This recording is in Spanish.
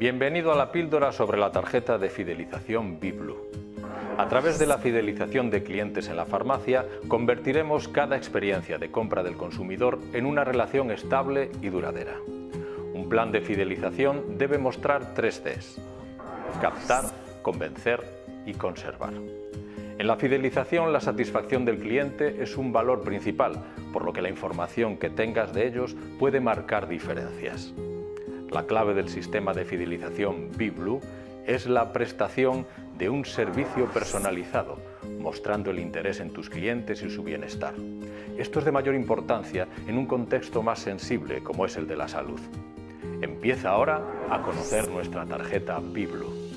Bienvenido a la píldora sobre la tarjeta de fidelización Biblu. A través de la fidelización de clientes en la farmacia, convertiremos cada experiencia de compra del consumidor en una relación estable y duradera. Un plan de fidelización debe mostrar tres Cs. Captar, convencer y conservar. En la fidelización, la satisfacción del cliente es un valor principal, por lo que la información que tengas de ellos puede marcar diferencias. La clave del sistema de fidelización BeBlue es la prestación de un servicio personalizado, mostrando el interés en tus clientes y su bienestar. Esto es de mayor importancia en un contexto más sensible como es el de la salud. Empieza ahora a conocer nuestra tarjeta BeBlue.